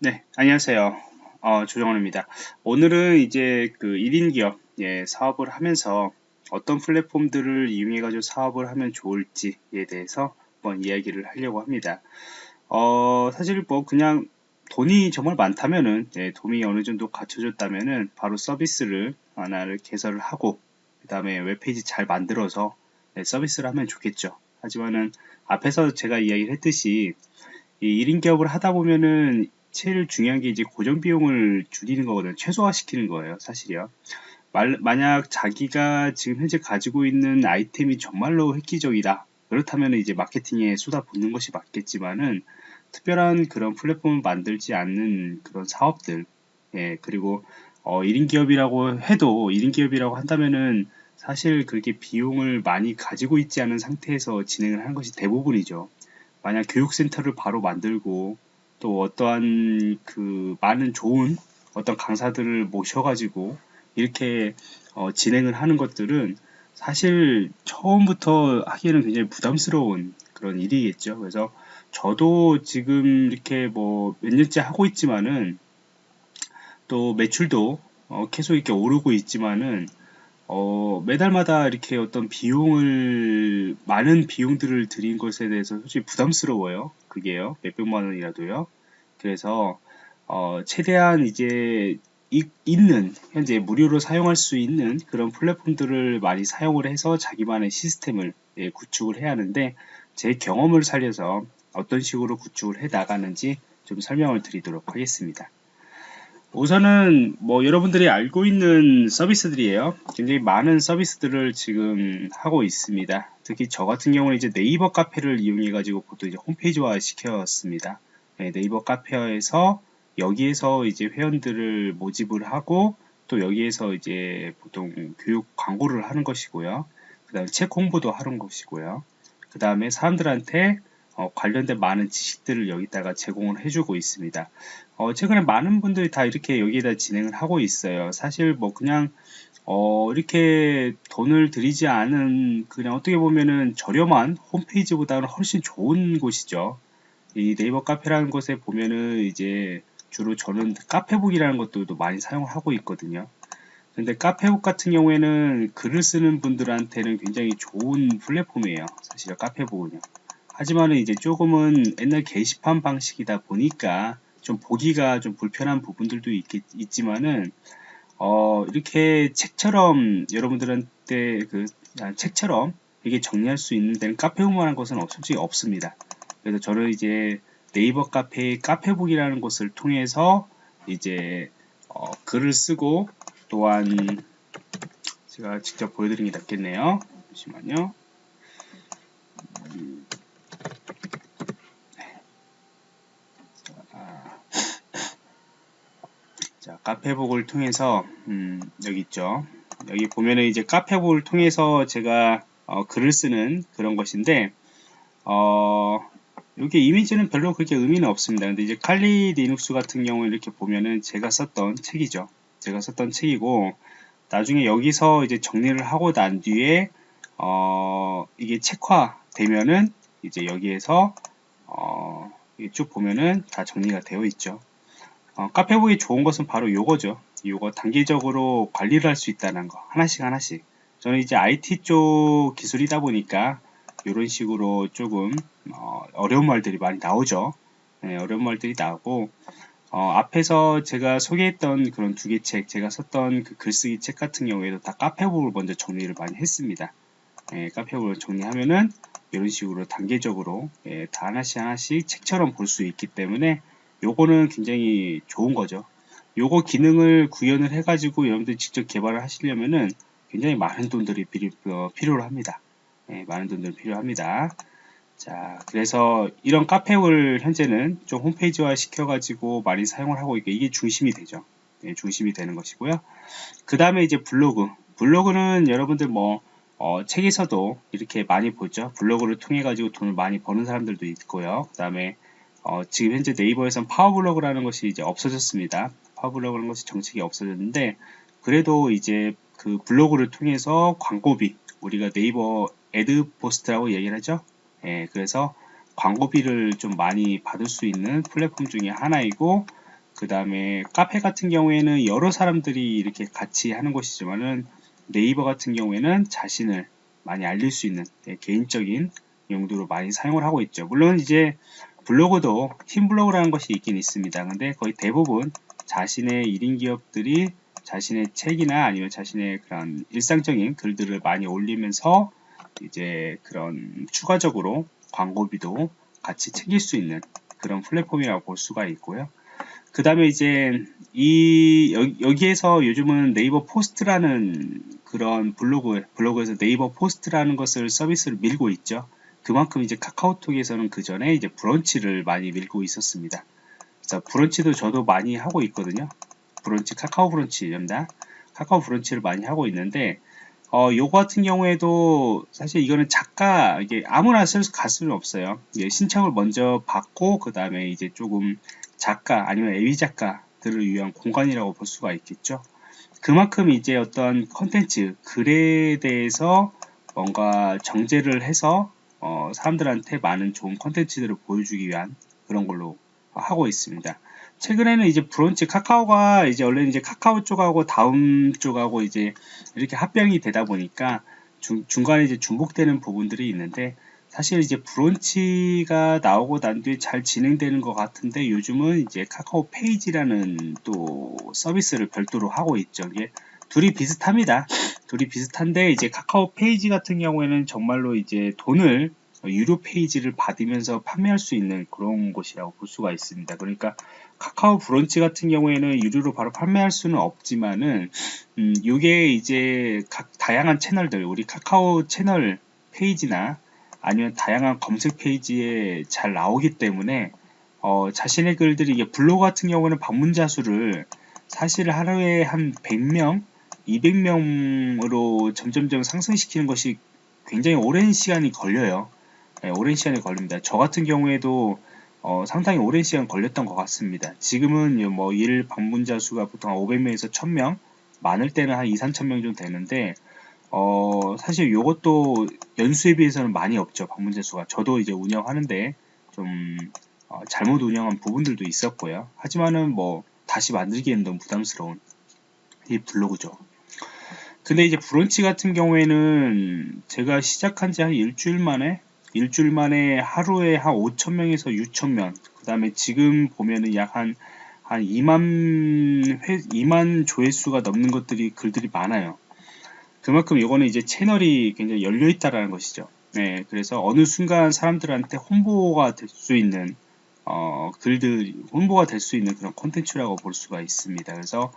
네, 안녕하세요. 어, 조정원입니다. 오늘은 이제 그 1인 기업 예, 사업을 하면서 어떤 플랫폼들을 이용해 가지고 사업을 하면 좋을지에 대해서 한번 이야기를 하려고 합니다. 어, 사실 뭐 그냥 돈이 정말 많다면은 예, 돈이 어느 정도 갖춰졌다면은 바로 서비스를 하나를 개설을 하고 그 다음에 웹페이지 잘 만들어서 예, 서비스를 하면 좋겠죠. 하지만은 앞에서 제가 이야기를 했듯이 이 1인 기업을 하다 보면은 제일 중요한 게 이제 고정 비용을 줄이는 거거든요. 최소화시키는 거예요, 사실이요. 말, 만약 자기가 지금 현재 가지고 있는 아이템이 정말로 획기적이다. 그렇다면 이제 마케팅에 쏟아붓는 것이 맞겠지만은 특별한 그런 플랫폼을 만들지 않는 그런 사업들, 예, 그리고 어, 1인 기업이라고 해도 1인 기업이라고 한다면은 사실 그렇게 비용을 많이 가지고 있지 않은 상태에서 진행을 하는 것이 대부분이죠. 만약 교육센터를 바로 만들고 또 어떠한 그 많은 좋은 어떤 강사들을 모셔가지고 이렇게 어, 진행을 하는 것들은 사실 처음부터 하기에는 굉장히 부담스러운 그런 일이겠죠. 그래서 저도 지금 이렇게 뭐 몇 년째 하고 있지만은 또 매출도 어, 계속 이렇게 오르고 있지만은 어, 매달마다 이렇게 어떤 비용을 많은 비용들을 들인 것에 대해서 솔직히 부담스러워요. 그게요. 몇백만 원이라도요. 그래서 어, 최대한 이제 이, 있는 현재 무료로 사용할 수 있는 그런 플랫폼들을 많이 사용을 해서 자기만의 시스템을 예, 구축을 해야 하는데 제 경험을 살려서 어떤 식으로 구축을 해 나가는지 좀 설명을 드리도록 하겠습니다. 우선은 뭐 여러분들이 알고 있는 서비스들이에요. 굉장히 많은 서비스들을 지금 하고 있습니다. 특히 저 같은 경우는 이제 네이버 카페를 이용해 가지고 보통 이제 홈페이지화 시켰습니다. 네, 네이버 카페에서 여기에서 이제 회원들을 모집을 하고 또 여기에서 이제 보통 교육 광고를 하는 것이고요. 그 다음에 책 홍보도 하는 것이고요. 그 다음에 사람들한테 어, 관련된 많은 지식들을 여기다가 제공을 해주고 있습니다. 어, 최근에 많은 분들이 다 이렇게 여기에다 진행을 하고 있어요. 사실 뭐 그냥 어, 이렇게 돈을 들이지 않은 그냥 어떻게 보면은 저렴한 홈페이지보다는 훨씬 좋은 곳이죠. 이 네이버 카페라는 곳에 보면은 이제 주로 저는 카페북이라는 것들도 많이 사용을 하고 있거든요. 근데 카페북 같은 경우에는 글을 쓰는 분들한테는 굉장히 좋은 플랫폼이에요. 사실 카페북은요. 하지만은 이제 조금은 옛날 게시판 방식이다 보니까 좀 보기가 좀 불편한 부분들도 있겠, 있지만은 어, 이렇게 책처럼 여러분들한테 그 아, 책처럼 이게 정리할 수 있는 데는 카페북만한 것은 솔직히 없습니다. 그래서 저는 이제 네이버 카페 카페북이라는 곳을 통해서 이제 어, 글을 쓰고 또한 제가 직접 보여드리는 게 낫겠네요. 잠시만요. 자, 카페북을 통해서 음, 여기 있죠. 여기 보면은 이제 카페북을 통해서 제가 어, 글을 쓰는 그런 것인데 어, 이렇게 이미지는 별로 그렇게 의미는 없습니다. 근데 이제 칼리 리눅스 같은 경우 이렇게 보면은 제가 썼던 책이죠. 제가 썼던 책이고 나중에 여기서 이제 정리를 하고 난 뒤에 어, 이게 책화 되면은 이제 여기에서 어, 쭉 보면은 다 정리가 되어 있죠. 어, 카페북이 좋은 것은 바로 요거죠. 요거 단계적으로 관리를 할 수 있다는 거. 하나씩 하나씩. 저는 이제 IT 쪽 기술이다 보니까 이런 식으로 조금 어, 려운 말들이 많이 나오죠. 네, 어려운 말들이 나오고 어, 앞에서 제가 소개했던 그런 두 개 책, 제가 썼던 그 글쓰기 책 같은 경우에도 다 카페북을 먼저 정리를 많이 했습니다. 예, 카페북을 정리하면은 이런 식으로 단계적으로 예, 다 하나씩 하나씩 책처럼 볼 수 있기 때문에 요거는 굉장히 좋은 거죠. 요거 기능을 구현을 해가지고 여러분들 직접 개발을 하시려면은 굉장히 많은 돈들이 필요, 어, 필요로 합니다. 네, 많은 돈들이 필요합니다. 자, 그래서 이런 카페를 현재는 좀 홈페이지화 시켜가지고 많이 사용을 하고 있고 이게 중심이 되죠. 네, 중심이 되는 것이고요. 그 다음에 이제 블로그. 블로그는 여러분들 뭐 어, 책에서도 이렇게 많이 보죠. 블로그를 통해 가지고 돈을 많이 버는 사람들도 있고요. 그 다음에 어, 지금 현재 네이버에선 파워블로그라는 것이 이제 없어졌습니다. 파워블로그라는 것이 정책이 없어졌는데 그래도 이제 그 블로그를 통해서 광고비 우리가 네이버 애드포스트라고 얘기를 하죠. 예, 그래서 광고비를 좀 많이 받을 수 있는 플랫폼 중에 하나이고 그 다음에 카페 같은 경우에는 여러 사람들이 이렇게 같이 하는 곳이지만은 네이버 같은 경우에는 자신을 많이 알릴 수 있는 네, 개인적인 용도로 많이 사용을 하고 있죠. 물론 이제 블로그도 팀 블로그라는 것이 있긴 있습니다. 근데 거의 대부분 자신의 1인 기업들이 자신의 책이나 아니면 자신의 그런 일상적인 글들을 많이 올리면서 이제 그런 추가적으로 광고비도 같이 챙길 수 있는 그런 플랫폼이라고 볼 수가 있고요. 그 다음에 이제 이 여기에서 요즘은 네이버 포스트라는 그런 블로그 블로그에서 네이버 포스트라는 것을 서비스를 밀고 있죠. 그만큼 이제 카카오톡에서는 그 전에 이제 브런치를 많이 밀고 있었습니다. 그래서 브런치도 저도 많이 하고 있거든요. 브런치 카카오 브런치입니다. 카카오 브런치를 많이 하고 있는데 어, 요거 같은 경우에도 사실 이거는 작가 이게 아무나 쓸 수는 없어요. 예, 신청을 먼저 받고 그 다음에 이제 조금 작가 아니면 AV 작가들을 위한 공간이라고 볼 수가 있겠죠. 그만큼 이제 어떤 컨텐츠 글에 대해서 뭔가 정제를 해서 어, 사람들한테 많은 좋은 컨텐츠들을 보여주기 위한 그런 걸로 하고 있습니다. 최근에는 이제 브런치 카카오가 이제 원래 이제 카카오 쪽하고 다음 쪽하고 이제 이렇게 합병이 되다 보니까 중, 중간에 이제 중복되는 부분들이 있는데 사실 이제 브런치가 나오고 난 뒤에 잘 진행되는 것 같은데 요즘은 이제 카카오 페이지라는 또 서비스를 별도로 하고 있죠. 이게 둘이 비슷합니다. 둘이 비슷한데 이제 카카오 페이지 같은 경우에는 정말로 이제 돈을 유료 페이지를 받으면서 판매할 수 있는 그런 곳이라고 볼 수가 있습니다. 그러니까 카카오 브런치 같은 경우에는 유료로 바로 판매할 수는 없지만은 음, 이게 이제 각 다양한 채널들 우리 카카오 채널 페이지나 아니면 다양한 검색 페이지에 잘 나오기 때문에 어, 자신의 글들이 이게 블로그 같은 경우는 방문자 수를 사실 하루에 한 100명, 200명으로 점점점 상승시키는 것이 굉장히 오랜 시간이 걸려요. 네, 오랜 시간이 걸립니다. 저 같은 경우에도 어, 상당히 오랜 시간 걸렸던 것 같습니다. 지금은 뭐 일 방문자 수가 보통 500명에서 1000명, 많을 때는 한 2, 3천명 정도 되는데 어, 사실 이것도 연수에 비해서는 많이 없죠. 방문자 수가. 저도 이제 운영하는데 좀 어, 잘못 운영한 부분들도 있었고요. 하지만은 뭐 다시 만들기에는 너무 부담스러운 이 블로그죠. 근데 이제 브런치 같은 경우에는 제가 시작한 지 한 일주일 만에 일주일 만에 하루에 한 5천명에서 6천명 그 다음에 지금 보면은 약한 한 2만 회, 2만 조회수가 넘는 것들이 글들이 많아요. 그만큼 이거는 이제 채널이 굉장히 열려 있다라는 것이죠. 네, 그래서 어느 순간 사람들한테 홍보가 될 수 있는 어, 글들 홍보가 될 수 있는 그런 콘텐츠라고 볼 수가 있습니다. 그래서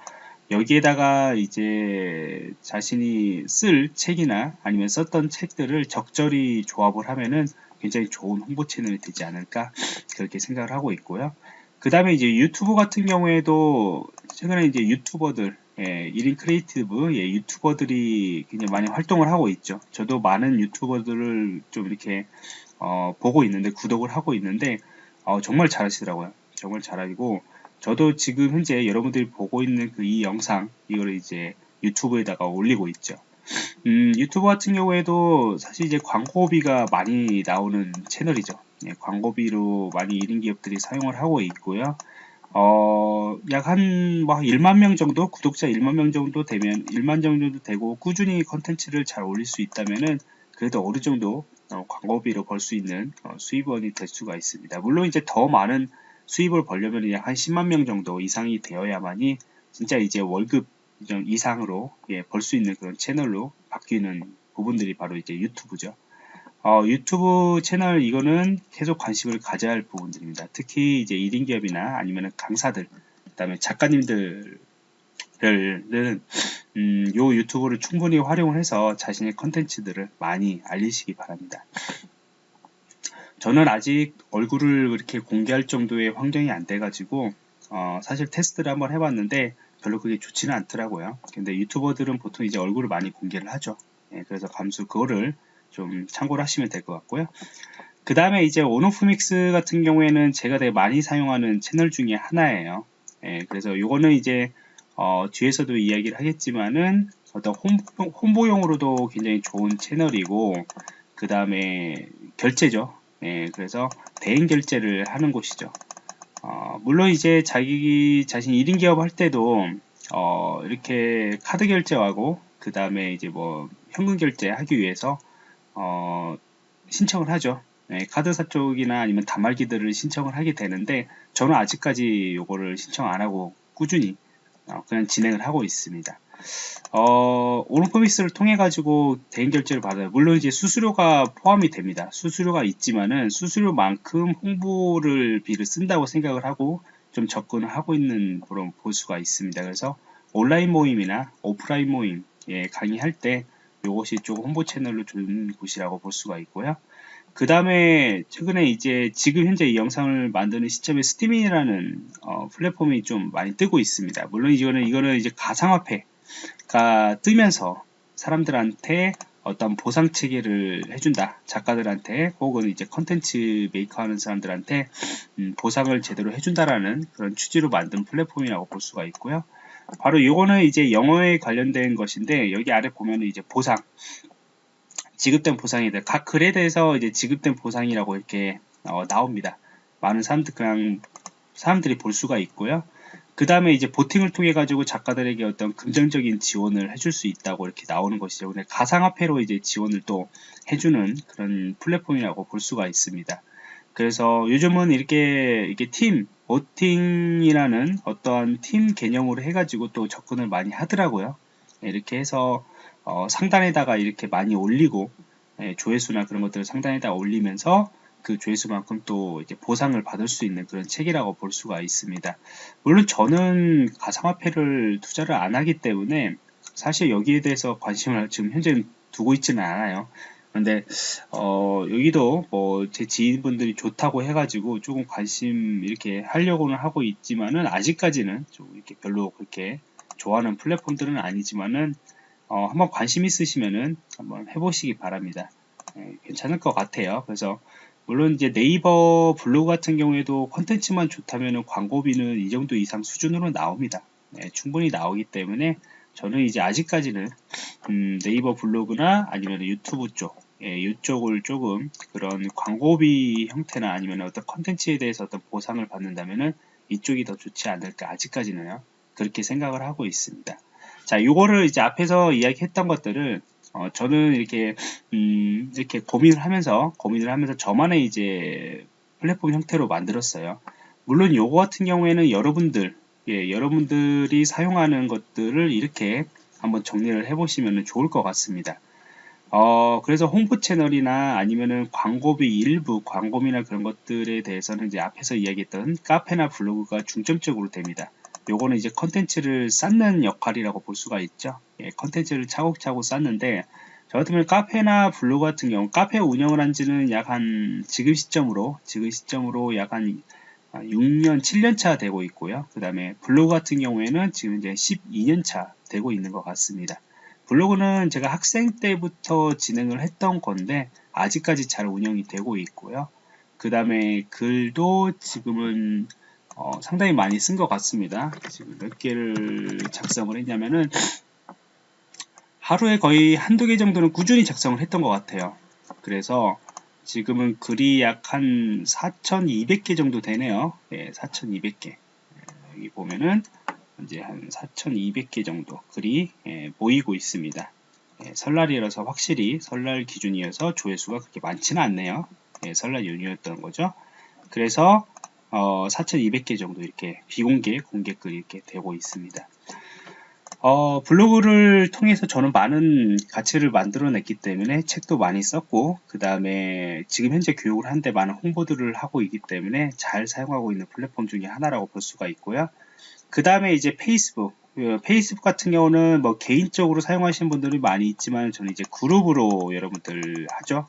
여기에다가 이제 자신이 쓸 책이나 아니면 썼던 책들을 적절히 조합을 하면은 굉장히 좋은 홍보 채널이 되지 않을까 그렇게 생각을 하고 있고요. 그 다음에 이제 유튜브 같은 경우에도 최근에 이제 유튜버들 예, 1인 creative 예, 유튜버들이 굉장히 많이 활동을 하고 있죠. 저도 많은 유튜버들을 좀 이렇게 어, 보고 있는데 구독을 하고 있는데 어, 정말 잘하시더라고요. 정말 잘하고 저도 지금 현재 여러분들이 보고 있는 그 이 영상 이거를 이제 유튜브에다가 올리고 있죠. 음, 유튜브 같은 경우에도 사실 이제 광고비가 많이 나오는 채널이죠. 예, 광고비로 많이 1인 기업들이 사용을 하고 있고요. 어, 약 한, 뭐, 1만 명 정도, 구독자 1만 명 정도 되면, 1만 정도 되고, 꾸준히 컨텐츠를 잘 올릴 수 있다면은, 그래도 어느 정도, 어, 광고비로 벌 수 있는, 어, 수입원이 될 수가 있습니다. 물론 이제 더 많은 수입을 벌려면 약한 10만 명 정도 이상이 되어야만이, 진짜 이제 월급 이상으로, 예, 벌 수 있는 그런 채널로 바뀌는 부분들이 바로 이제 유튜브죠. 어, 유튜브 채널 이거는 계속 관심을 가져야 할 부분들입니다. 특히 이제 1인 기업이나 아니면 강사들, 그 다음에 작가님들을, 음, 요 유튜브를 충분히 활용을 해서 자신의 컨텐츠들을 많이 알리시기 바랍니다. 저는 아직 얼굴을 그렇게 공개할 정도의 환경이 안 돼가지고, 어, 사실 테스트를 한번 해봤는데 별로 그게 좋지는 않더라고요. 근데 유튜버들은 보통 이제 얼굴을 많이 공개를 하죠. 예, 그래서 감수 그거를 좀 참고를 하시면 될 것 같고요. 그 다음에 이제 온오프 믹스 같은 경우에는 제가 되게 많이 사용하는 채널 중에 하나예요. 예, 그래서 이거는 이제 어, 뒤에서도 이야기를 하겠지만은 어떤 홍보, 용으로도 굉장히 좋은 채널이고 그 다음에 결제죠. 예, 그래서 대행 결제를 하는 곳이죠. 어, 물론 이제 자기 자신 1인 기업 할 때도 어, 이렇게 카드 결제하고 그 다음에 이제 뭐 현금 결제 하기 위해서 어, 신청을 하죠. 네, 카드사 쪽이나 아니면 단말기들을 신청을 하게 되는데 저는 아직까지 요거를 신청 안 하고 꾸준히 어, 그냥 진행을 하고 있습니다. 어, 오른포미스를 통해 가지고 대행 결제를 받아요. 물론 이제 수수료가 포함이 됩니다. 수수료가 있지만은 수수료만큼 홍보를 비를 쓴다고 생각을 하고 좀 접근을 하고 있는 그런 보수가 있습니다. 그래서 온라인 모임이나 오프라인 모임 예, 강의할 때 이것이 좀 홍보 채널로 좋은 곳이라고 볼 수가 있고요. 그 다음에 최근에 이제 지금 현재 이 영상을 만드는 시점에 스팀잇이라는 어, 플랫폼이 좀 많이 뜨고 있습니다. 물론 이거는 이거는 이제 가상화폐 가 뜨면서 사람들한테 어떤 보상 체계를 해준다 작가들한테 혹은 이제 컨텐츠 메이커 하는 사람들한테 음, 보상을 제대로 해준다라는 그런 취지로 만든 플랫폼이라고 볼 수가 있고요 바로 이거는 이제 영어에 관련된 것인데 여기 아래 보면 이제 보상 지급된 보상이들 각 글에 대해서 이제 지급된 보상이라고 이렇게 어, 나옵니다. 많은 사람들 그냥 사람들이 볼 수가 있고요. 그 다음에 이제 보팅을 통해 가지고 작가들에게 어떤 긍정적인 지원을 해줄 수 있다고 이렇게 나오는 것이죠. 근데 가상화폐로 이제 지원을 또 해주는 그런 플랫폼이라고 볼 수가 있습니다. 그래서 요즘은 이렇게 이게 팀 보팅이라는 어떠한 팀 개념으로 해가지고 또 접근을 많이 하더라고요. 이렇게 해서 어, 상단에다가 이렇게 많이 올리고 예, 조회수나 그런 것들을 상단에다 올리면서 그 조회수만큼 또 이제 보상을 받을 수 있는 그런 책이라고 볼 수가 있습니다. 물론 저는 가상화폐를 투자를 안 하기 때문에 사실 여기에 대해서 관심을 지금 현재 두고 있지는 않아요. 근데 어 여기도 뭐 제 지인분들이 좋다고 해가지고 조금 관심 이렇게 하려고는 하고 있지만은 아직까지는 좀 이렇게 별로 그렇게 좋아하는 플랫폼들은 아니지만은 어, 한번 관심 있으시면은 한번 해보시기 바랍니다. 예, 괜찮을 것 같아요. 그래서 물론 이제 네이버 블로그 같은 경우에도 컨텐츠만 좋다면 광고비는 이 정도 이상 수준으로 나옵니다. 네, 충분히 나오기 때문에 저는 이제 아직까지는 음, 네이버 블로그나 아니면 유튜브 쪽 예, 이쪽을 조금 그런 광고비 형태나 아니면 어떤 컨텐츠에 대해서 어떤 보상을 받는다면은 이쪽이 더 좋지 않을까 아직까지는요 그렇게 생각을 하고 있습니다. 자, 요거를 이제 앞에서 이야기했던 것들을 어, 저는 이렇게 음, 이렇게 고민을 하면서 고민을 하면서 저만의 이제 플랫폼 형태로 만들었어요. 물론 요거 같은 경우에는 여러분들 예, 여러분들이 사용하는 것들을 이렇게 한번 정리를 해보시면 좋을 것 같습니다. 어, 그래서 홍보 채널이나 아니면은 광고비 일부 광고비나 그런 것들에 대해서는 이제 앞에서 이야기했던 카페나 블로그가 중점적으로 됩니다. 요거는 이제 컨텐츠를 쌓는 역할이라고 볼 수가 있죠. 예, 컨텐츠를 차곡차곡 쌓는데 저 같으면 카페나 블로그 같은 경우 카페 운영을 한 지는 약 한 지금 시점으로 지금 시점으로 약 한 6년 7년 차 되고 있고요. 그 다음에 블로그 같은 경우에는 지금 이제 12년 차 되고 있는 것 같습니다. 블로그는 제가 학생 때부터 진행을 했던 건데 아직까지 잘 운영이 되고 있고요. 그 다음에 글도 지금은 어, 상당히 많이 쓴 것 같습니다. 지금 몇 개를 작성을 했냐면은 하루에 거의 한두 개 정도는 꾸준히 작성을 했던 것 같아요. 그래서 지금은 글이 약 한 4,200개 정도 되네요. 네, 4,200개. 여기 보면은 이제 한 4,200개 정도 글이 예, 보이고 있습니다. 예, 설날이라서 확실히 설날 기준이어서 조회수가 그렇게 많지는 않네요. 예, 설날 연휴였던 거죠. 그래서 어, 4,200개 정도 이렇게 비공개, 공개글 이렇게 되고 있습니다. 어, 블로그를 통해서 저는 많은 가치를 만들어냈기 때문에 책도 많이 썼고 그 다음에 지금 현재 교육을 하는데 많은 홍보들을 하고 있기 때문에 잘 사용하고 있는 플랫폼 중에 하나라고 볼 수가 있고요. 그 다음에 이제 페이스북 그 페이스북 같은 경우는 뭐 개인적으로 사용하시는 분들이 많이 있지만 저는 이제 그룹으로 여러분들 하죠.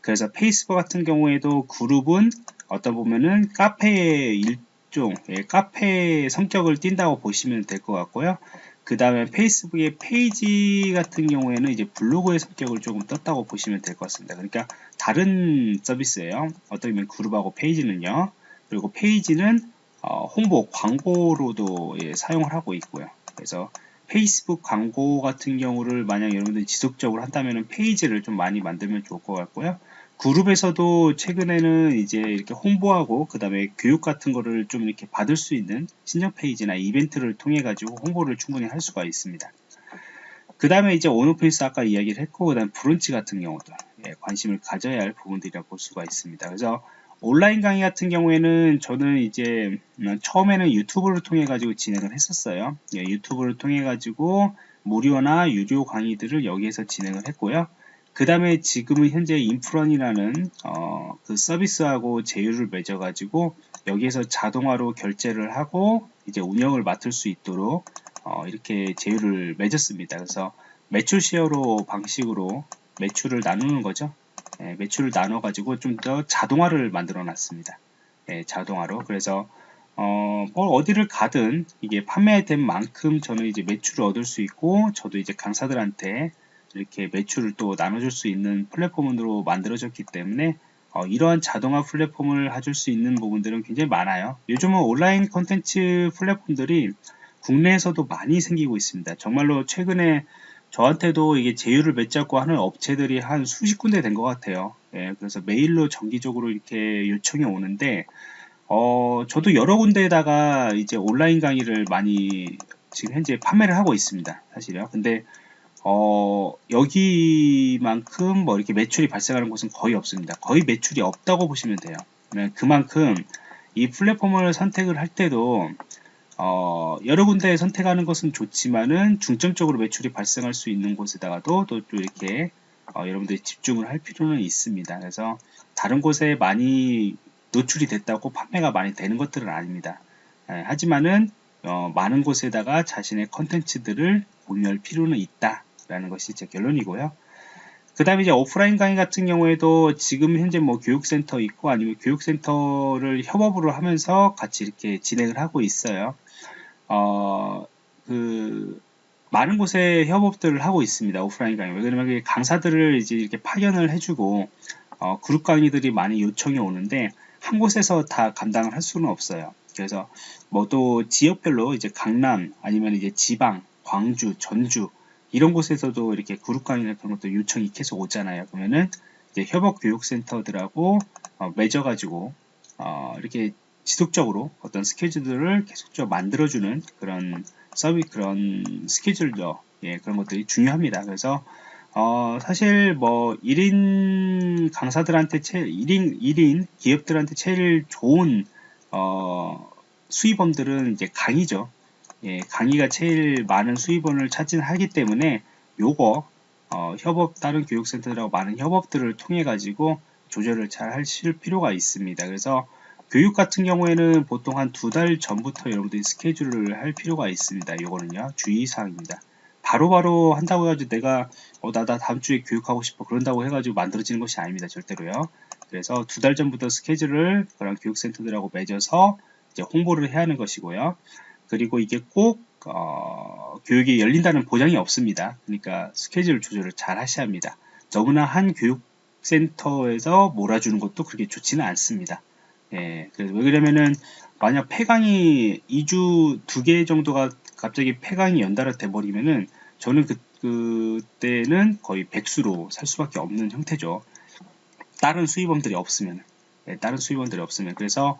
그래서 페이스북 같은 경우에도 그룹은 어떤 보면은 카페의 일종, 예, 카페 성격을 띈다고 보시면 될 것 같고요. 그 다음에 페이스북의 페이지 같은 경우에는 이제 블로그의 성격을 조금 떴다고 보시면 될 것 같습니다. 그러니까 다른 서비스예요. 어떻게 보면 그룹하고 페이지는요. 그리고 페이지는 어, 홍보, 광고로도 예, 사용을 하고 있고요. 그래서 페이스북 광고 같은 경우를 만약 여러분들이 지속적으로 한다면 페이지를 좀 많이 만들면 좋을 것 같고요. 그룹에서도 최근에는 이제 이렇게 홍보하고 그 다음에 교육 같은 거를 좀 이렇게 받을 수 있는 신청 페이지나 이벤트를 통해 가지고 홍보를 충분히 할 수가 있습니다. 그 다음에 이제 온오페이스 아까 이야기를 했고 그 다음 브런치 같은 경우도 예, 관심을 가져야 할 부분들이라고 볼 수가 있습니다. 그래서 온라인 강의 같은 경우에는 저는 이제 음, 처음에는 유튜브를 통해 가지고 진행을 했었어요. 예, 유튜브를 통해 가지고 무료나 유료 강의들을 여기에서 진행을 했고요. 그 다음에 지금은 현재 인프런이라는 어, 그 서비스하고 제휴를 맺어 가지고 여기에서 자동화로 결제를 하고 이제 운영을 맡을 수 있도록 어, 이렇게 제휴를 맺었습니다. 그래서 매출 시어로 방식으로 매출을 나누는 거죠. 예, 매출을 나눠 가지고 좀 더 자동화를 만들어 놨습니다. 예, 자동화로 그래서 어, 뭐 어디를 가든 이게 판매된 만큼 저는 이제 매출을 얻을 수 있고 저도 이제 강사들한테 이렇게 매출을 또 나눠줄 수 있는 플랫폼으로 만들어졌기 때문에 어, 이러한 자동화 플랫폼을 해줄 수 있는 부분들은 굉장히 많아요. 요즘은 온라인 컨텐츠 플랫폼들이 국내에서도 많이 생기고 있습니다. 정말로 최근에 저한테도 이게 제휴를 맺자고 하는 업체들이 한 수십 군데 된 것 같아요. 예, 그래서 메일로 정기적으로 이렇게 요청이 오는데, 어, 저도 여러 군데에다가 이제 온라인 강의를 많이 지금 현재 판매를 하고 있습니다. 사실요. 근데, 어, 여기만큼 뭐 이렇게 매출이 발생하는 곳은 거의 없습니다. 거의 매출이 없다고 보시면 돼요. 그만큼 이 플랫폼을 선택을 할 때도 어, 여러 군데 선택하는 것은 좋지만은 중점적으로 매출이 발생할 수 있는 곳에다가도 또, 또 이렇게 어, 여러분들이 집중을 할 필요는 있습니다. 그래서 다른 곳에 많이 노출이 됐다고 판매가 많이 되는 것들은 아닙니다. 예, 하지만은 어, 많은 곳에다가 자신의 컨텐츠들을 공유할 필요는 있다 라는 것이 제 결론이고요. 그 다음에 이제 오프라인 강의 같은 경우에도 지금 현재 뭐 교육센터 있고 아니면 교육센터를 협업으로 하면서 같이 이렇게 진행을 하고 있어요. 어, 그, 많은 곳에 협업들을 하고 있습니다. 오프라인 강의. 왜냐면 강사들을 이제 이렇게 파견을 해주고, 어, 그룹 강의들이 많이 요청이 오는데, 한 곳에서 다 감당을 할 수는 없어요. 그래서, 뭐 또 지역별로 이제 강남, 아니면 이제 지방, 광주, 전주, 이런 곳에서도 이렇게 그룹 강의나 그런 것도 요청이 계속 오잖아요. 그러면은, 이제 협업 교육센터들하고, 어, 맺어가지고, 어, 이렇게 지속적으로 어떤 스케줄들을 계속적으로 만들어주는 그런 서비 그런 스케줄도 예, 그런 것들이 중요합니다. 그래서 어, 사실 뭐 1인 강사들한테 제 1인 1인 기업들한테 제일 좋은 어, 수입원들은 이제 강의죠. 예, 강의가 제일 많은 수입원을 차지하기 때문에 요거 어, 협업 다른 교육센터들하고 많은 협업들을 통해 가지고 조절을 잘 하실 필요가 있습니다. 그래서 교육 같은 경우에는 보통 한 두 달 전부터 여러분들이 스케줄을 할 필요가 있습니다. 이거는요 주의사항입니다. 바로바로 한다고 해가지고 내가 어, 나, 나 다음 주에 교육하고 싶어 그런다고 해가지고 만들어지는 것이 아닙니다. 절대로요. 그래서 두 달 전부터 스케줄을 그런 교육센터들하고 맺어서 이제 홍보를 해야 하는 것이고요. 그리고 이게 꼭 어, 교육이 열린다는 보장이 없습니다. 그러니까 스케줄 조절을 잘 하셔야 합니다. 너무나 한 교육센터에서 몰아주는 것도 그렇게 좋지는 않습니다. 예, 그래서 왜 그러냐면은 만약 폐강이 2주 2개 정도가 갑자기 폐강이 연달아 돼 버리면은 저는 그 그때는 거의 백수로 살 수밖에 없는 형태죠. 다른 수입원들이 없으면 예, 다른 수입원들이 없으면 그래서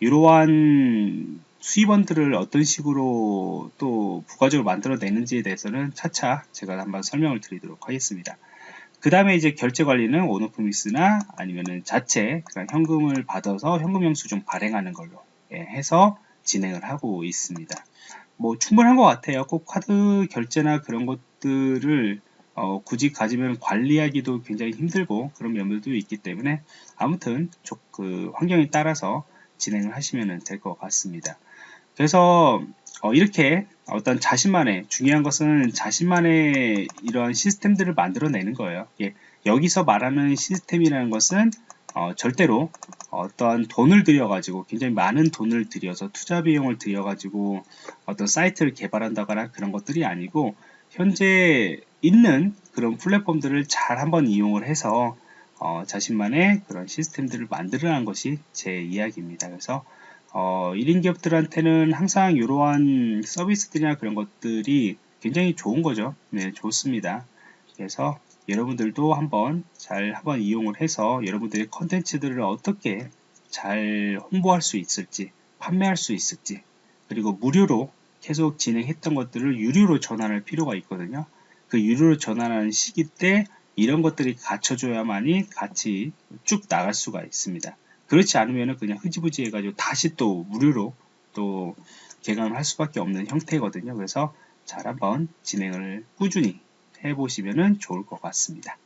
이러한 수입원들을 어떤 식으로 또 부가적으로 만들어내는지에 대해서는 차차 제가 한번 설명을 드리도록 하겠습니다. 그 다음에 이제 결제 관리는 온오프미스나 아니면은 자체 그런 현금을 받아서 현금 영수 증 발행하는 걸로 예, 해서 진행을 하고 있습니다. 뭐 충분한 것 같아요. 꼭 카드 결제나 그런 것들을 어, 굳이 가지면 관리하기도 굉장히 힘들고 그런 면들도 있기 때문에 아무튼 그 환경에 따라서 진행을 하시면 될 것 같습니다. 그래서 어, 이렇게 어떤 자신만의 중요한 것은 자신만의 이러한 시스템들을 만들어내는 거예요. 예, 여기서 말하는 시스템이라는 것은 어, 절대로 어떤 돈을 들여가지고 굉장히 많은 돈을 들여서 투자 비용을 들여가지고 어떤 사이트를 개발한다거나 그런 것들이 아니고 현재 있는 그런 플랫폼들을 잘 한번 이용을 해서 어, 자신만의 그런 시스템들을 만들어낸 것이 제 이야기입니다. 그래서 어, 1인 기업들한테는 항상 이러한 서비스들이나 그런 것들이 굉장히 좋은 거죠. 네, 좋습니다. 그래서 여러분들도 한번 잘 한번 이용을 해서 여러분들의 컨텐츠들을 어떻게 잘 홍보할 수 있을지 판매할 수 있을지 그리고 무료로 계속 진행했던 것들을 유료로 전환할 필요가 있거든요. 그 유료로 전환하는 시기 때 이런 것들이 갖춰줘야만이 같이 쭉 나갈 수가 있습니다. 그렇지 않으면 그냥 흐지부지 해가지고 다시 또 무료로 또 개강을 할 수밖에 없는 형태거든요. 그래서 잘 한번 진행을 꾸준히 해보시면 좋을 것 같습니다.